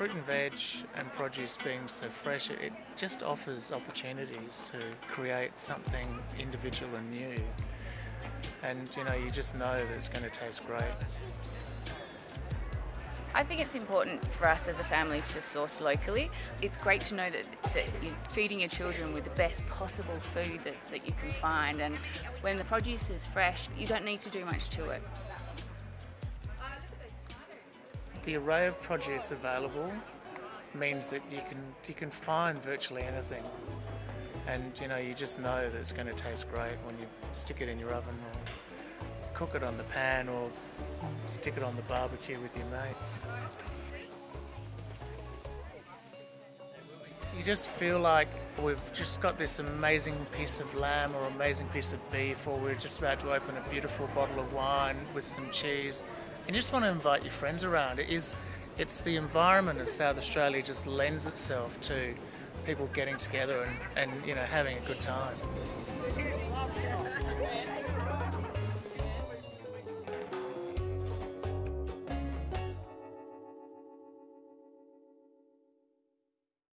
fruit and veg and produce being so fresh, it just offers opportunities to create something individual and new. And you know, you just know that it's going to taste great. I think it's important for us as a family to source locally. It's great to know that, that you're feeding your children with the best possible food that, that you can find and when the produce is fresh you don't need to do much to it. The array of produce available means that you can you can find virtually anything and you know you just know that it's going to taste great when you stick it in your oven or cook it on the pan or stick it on the barbecue with your mates. You just feel like we've just got this amazing piece of lamb or amazing piece of beef or we're just about to open a beautiful bottle of wine with some cheese and you just want to invite your friends around. It is, it's the environment of South Australia just lends itself to people getting together and, and you know having a good time.